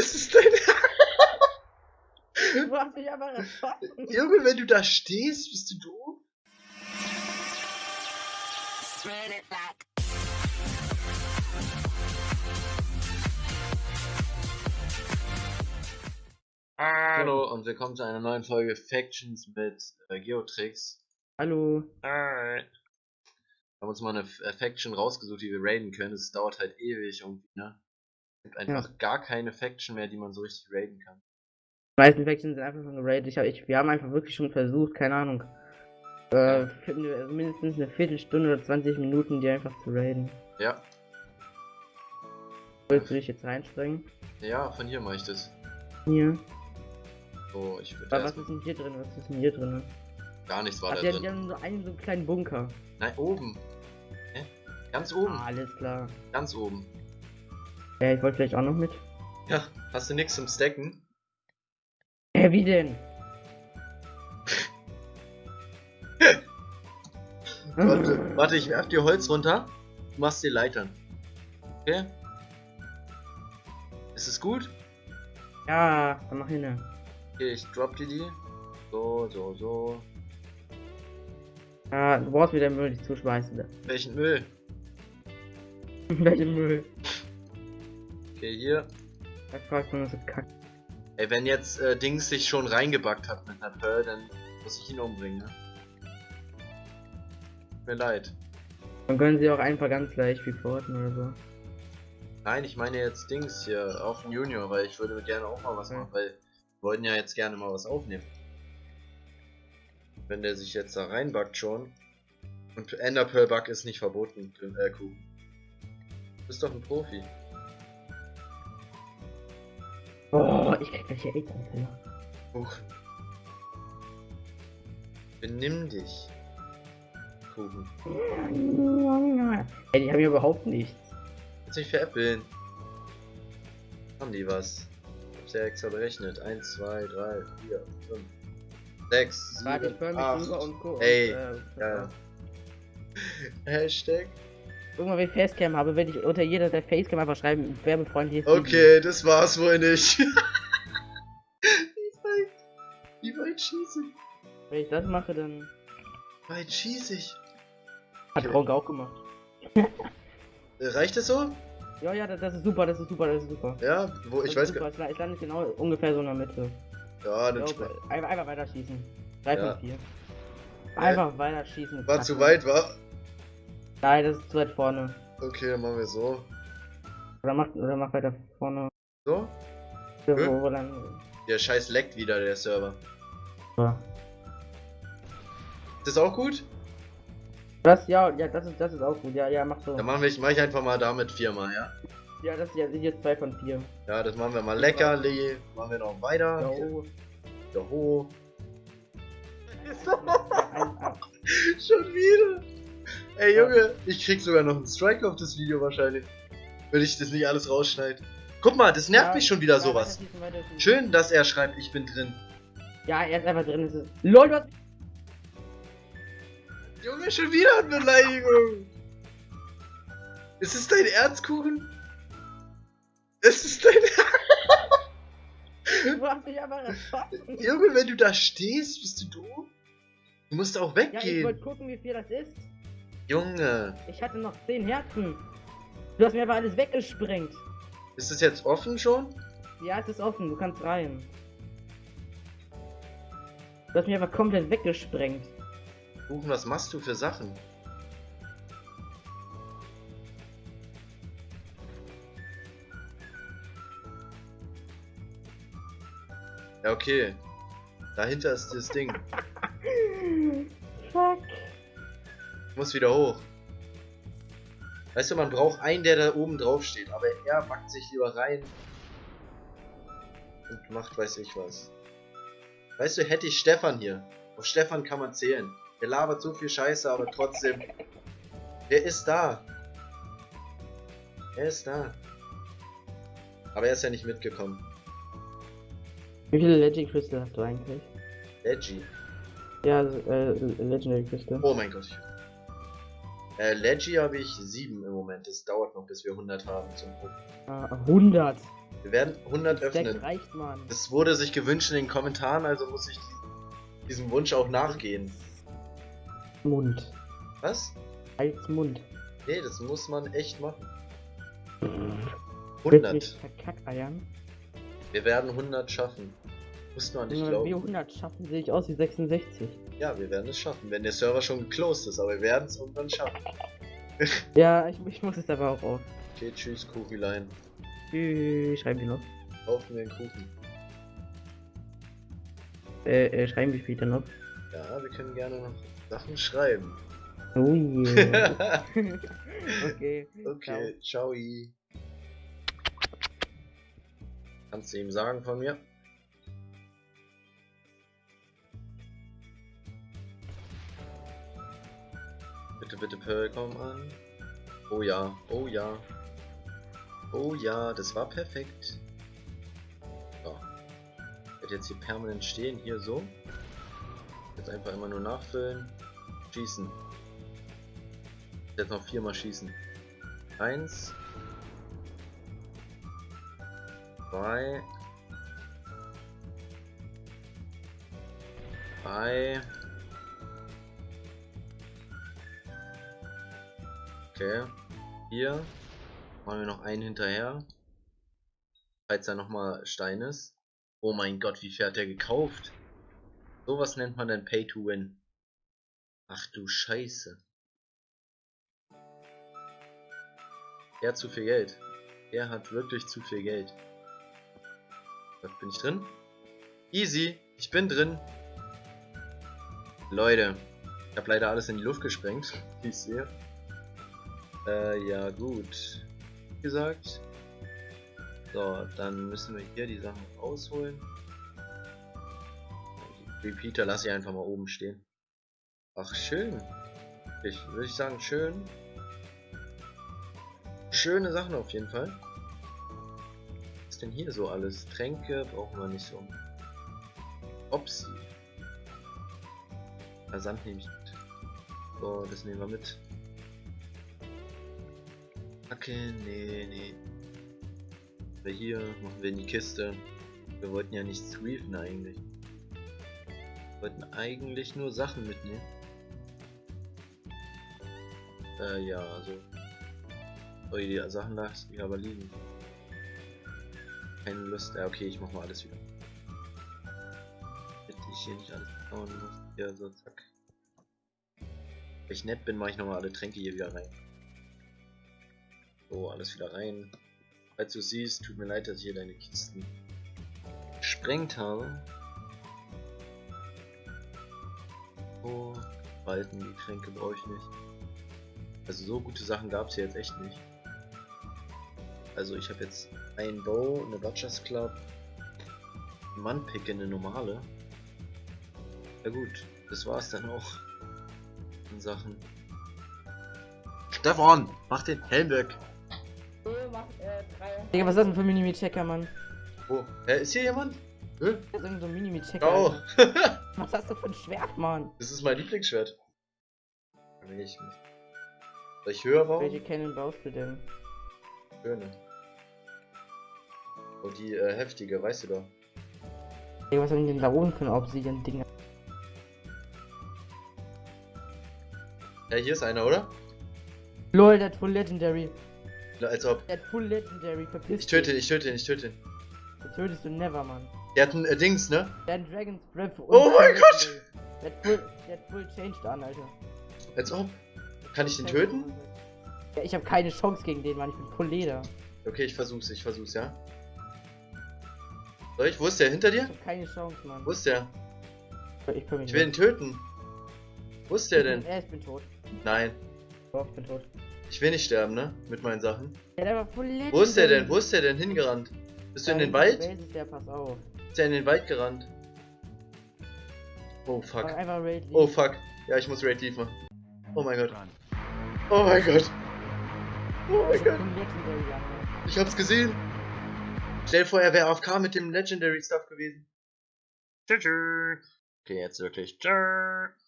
Es ist dein Du hast mich aber erschossen. Junge, wenn du da stehst, bist du doof. Run it back. Hallo und willkommen zu einer neuen Folge Factions mit äh, Geotrix. Hallo. Wir haben uns mal eine äh, Faction rausgesucht, die wir raiden können. Es dauert halt ewig irgendwie, ne? Es gibt einfach gar keine Faction mehr, die man so richtig raiden kann. Die meisten Factions sind einfach schon geradet. Ich hab, ich, wir haben einfach wirklich schon versucht, keine Ahnung. Äh, mindestens eine Viertelstunde oder 20 Minuten, die einfach zu raiden. Ja, Willst du dich jetzt reinspringen? ja, von hier mache ich das. Hier. So, ich würde Aber was ist denn hier drin? Was ist denn hier drin? gar nichts war Ach, da die, die drin. haben so einen so einen kleinen Bunker. Nein, oben. Hä? Ganz oben, Ah, alles klar. ganz oben. Ja, ich wollte vielleicht auch noch mit. Ja, hast du nichts zum Stacken? Hä, wie denn? Warte, warte, ich werf dir Holz runter. Du machst dir Leitern. Okay? Ist es gut? Ja, dann mach hin. Okay, ich drop dir die. So, so, so. Ja, du brauchst wieder Müll, dich zuschmeißen. Welchen Müll? Welchen Müll? Okay, hier. Da fragt man so kack. Ey, wenn jetzt äh, Dings sich schon reingebackt hat mit einer Pearl, dann muss ich ihn umbringen, ne? Tut mir leid. Dann können sie auch einfach ganz leicht reporten oder so. Nein, ich meine jetzt Dings hier auf den Junior, weil ich würde gerne auch mal was Ja. machen, weil wir wollten ja jetzt gerne mal was aufnehmen. Wenn der sich jetzt da reinbackt schon. Und Ender Pearl Bug ist nicht verboten, äh, Kuh. Du bist doch ein Profi. Oh, ich krieg gleich hier echt Anfälle. Huch. Benimm dich. Kuchen. Ey, die haben ja überhaupt nichts. Kannst mich veräppeln. Haben die was? Ich hab's ja extra berechnet. 1, 2, 3, 4, 5, 6, Warte, ich 7, höre mich 8. rüber und guck. Ey, Und, äh, ja. Hashtag. Mal, wenn ich Facecam habe, werde ich unter jeder der Facecam einfach schreiben, werbefreundliches Okay, das war's wohl nicht. Wie weit? Wie weit schieße ich? Wenn ich das mache, dann Wie weit schieße ich? hat Gronk auch gemacht. Äh, Reicht das so? Ja, ja, das, das ist super, das ist super, das ist super. Ja, wo ich weiß gar super. Es landet genau ungefähr so in der Mitte. Ja, dann Ja, einfach, einfach weiter schießen. 3 Ja. von 4. Einfach weiter schießen. War Kacke. zu weit, war? Nein, das ist zu weit vorne. Okay, dann machen wir so. Oder mach, oder mach weiter vorne. So? Wo, Hm? wo, wo dann. Der Scheiß leckt wieder, der Server. Ja. Ist das auch gut? Das, ja, ja, das ist, das ist auch gut. Ja, ja, mach so. Dann machen wir, mach ich einfach mal damit viermal, ja? Ja, das ja, sind jetzt 2 von 4. Ja, das machen wir mal lecker, Lee. Machen wir noch weiter. Wieder hoch. Ein, ein, Schon wieder. Ey Junge, ich krieg sogar noch einen Strike auf das Video wahrscheinlich. Wenn ich das nicht alles rausschneide. Guck mal, das nervt Ja, mich schon wieder ja, sowas. weiter weiter. Schön, dass er schreibt, ich bin drin. Ja, er ist einfach drin. Ist. LOL, hast. Junge, schon wieder eine Beleidigung. Ist es dein Erzkuchen? Ist es dein Du hast mich einfach erschossen. Junge, wenn du da stehst, bist du doof? Du musst auch Ja, ich weggehen. wollte gucken, wie viel das ist. Junge, Ich hatte noch 10 Herzen. Du hast mir einfach alles weggesprengt. ist es jetzt offen schon? Ja, es ist offen, du kannst rein. Du hast mir einfach komplett weggesprengt. Kuchen, was machst du für Sachen? Ja, okay. Dahinter ist das Ding. muss wieder hoch. Weißt du, man braucht einen, der da oben drauf steht, aber er backt sich lieber rein und macht weiß ich was. Weißt du, hätte ich Stefan hier. Auf Stefan kann man zählen. Der labert so viel Scheiße, aber trotzdem. Der ist da. Er ist da. Aber er ist ja nicht mitgekommen. Wie viele Legend Crystal hast du eigentlich? Leggy. Ja, äh, Legendary Crystal. Oh mein Gott. Äh, Leggy habe ich 7 im Moment. Es dauert noch, bis wir 100 haben zum. Ah, 100. Wir werden 100 Stack öffnen. reicht, Mann. Es wurde sich gewünscht in den Kommentaren, also muss ich diesem Wunsch auch nachgehen. Mund. Was? Als Mund. Nee, das muss man echt machen. Willst du 100. mich verkackeiern? Wir werden 100 schaffen. Muss man nicht Wenn wir glauben. 100 schaffen, sehe ich aus wie 66. Ja, wir werden es schaffen, wenn der Server schon geclosed ist, aber wir werden es irgendwann schaffen. Ja, ich, ich muss es aber auch auf. Okay, tschüss, Kuchilein. Tschüss, schreiben die noch. Kaufen wir einen Kuchen. Äh, äh, schreiben wir später noch. Ja, wir können gerne noch Sachen schreiben. Oh yeah. okay. okay, ciao. Kannst du ihm sagen von mir? Bitte, bitte, Pearl, komm an. Oh ja, oh ja. Oh ja, das war perfekt. So. Ich jetzt hier permanent stehen, hier so. Jetzt einfach immer nur nachfüllen. Schießen. Jetzt noch viermal schießen. Eins. Zwei. Drei. Okay. Hier. Machen wir noch einen hinterher. Falls da nochmal Stein ist. Oh mein Gott, wie viel hat der gekauft? Sowas nennt man dann Pay to Win. Ach du Scheiße. Er hat zu viel Geld. Er hat wirklich zu viel Geld. Bin ich drin? Easy, ich bin drin. Leute, ich habe leider alles in die Luft gesprengt, wie ich sehe. Äh, ja gut. Wie gesagt. So, dann müssen wir hier die Sachen rausholen. Die Repeater lasse ich einfach mal oben stehen. Ach, schön. Ich würde ich sagen, schön. Schöne Sachen auf jeden Fall. Was ist denn hier so alles? Tränke brauchen wir nicht so. Opsi. Versand nehme ich mit. So, das nehmen wir mit. Hacke, nee, nee. Wir hier machen wir in die Kiste. Wir wollten ja nicht sweepen eigentlich. Wir wollten eigentlich nur Sachen mitnehmen. Äh, ja, also. Oh, die Sachen lassen ich aber liegen. Keine Lust. Ja, okay, ich mach mal alles wieder. Damit ich hier nicht alles bauen muss. Ja, so, zack. Wenn ich nett bin, mache ich nochmal alle Tränke hier wieder rein. So, alles wieder rein. Falls du siehst, tut mir leid, dass ich hier deine Kisten gesprengt habe. So, Balken, die Tränke brauche ich nicht. Also so gute Sachen gab es hier jetzt echt nicht. Also ich habe jetzt ein Bow, eine Butchers Club, Mannpicke, eine normale. Ja gut, das war's dann auch in Sachen. Stefan, mach den Helm weg. Digga, was ist das denn für ein Minimi-Checker, Mann? Oh, hä, ist hier jemand? Hä? Das ist irgend so ein Minimi-Checker. Oh. Was hast du für ein Schwert, Mann? das ist mein Lieblingsschwert. Will ich nicht. Soll ich höher bauen? Welche Cannon baust du denn? Schöne. Oh, die äh, heftige, weißt du doch. Digga, was haben die denn da oben für ein Obsidian-Dinger? Ja, hier ist einer, oder? LOL, der hat Full Legendary. Als ob. Der hat Full Legendary, verpiss Ich töte ihn, ich töte ihn, ich töte ihn. Den tötest du never, Mann. Der hat ein äh, Dings, ne? Der hat Dragon's Breath Oh mein Gott! Der hat Full, der hat Full Changed an, Alter. Als ob. Kann ich den töten? Ja, ich habe keine Chance gegen den, Mann. Ich bin Full Leder. Okay, ich versuch's, ich versuch's, ja. Soll ich? Wo ist der? Hinter Ich dir? habe keine Chance, Mann. Wo ist der? Ich, Ich will ihn töten. Wo ist der denn? Ja, ich bin tot. Nein. Doch, ich bin tot. Ich will nicht sterben, ne? Mit meinen Sachen. Ja. Wo ist der denn? Wo ist der denn hingerannt? Bist du in den Wald? Ist der, pass auf. Ist der in den Wald gerannt? Oh fuck. Oh fuck. Ja, ich muss Raid Leave machen. Oh mein Gott. Oh mein Gott. Oh mein Gott. Ne? Ich hab's gesehen. Stell dir vor, er wäre AFK mit dem Legendary Stuff gewesen. Tschüss. Okay, jetzt wirklich. Tschüss.